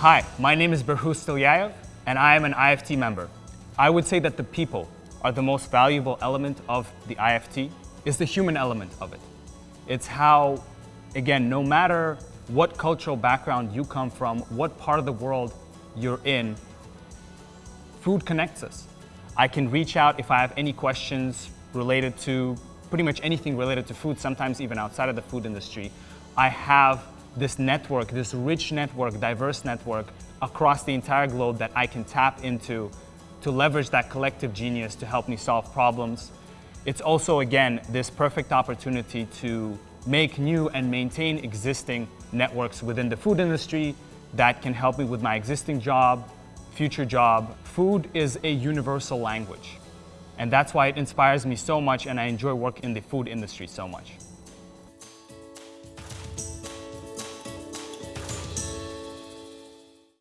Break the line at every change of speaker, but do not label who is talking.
Hi, my name is Berhus Stilyayev, and I am an IFT member. I would say that the people are the most valuable element of the IFT, is the human element of it. It's how, again, no matter what cultural background you come from, what part of the world you're in, food connects us. I can reach out if I have any questions related to pretty much anything related to food, sometimes even outside of the food industry. I have this network, this rich network, diverse network across the entire globe that I can tap into to leverage that collective genius to help me solve problems. It's also, again, this perfect opportunity to make new and maintain existing networks within the food industry that can help me with my existing job, future job. Food is a universal language. And that's why it inspires me so much and I enjoy working in the food industry so much.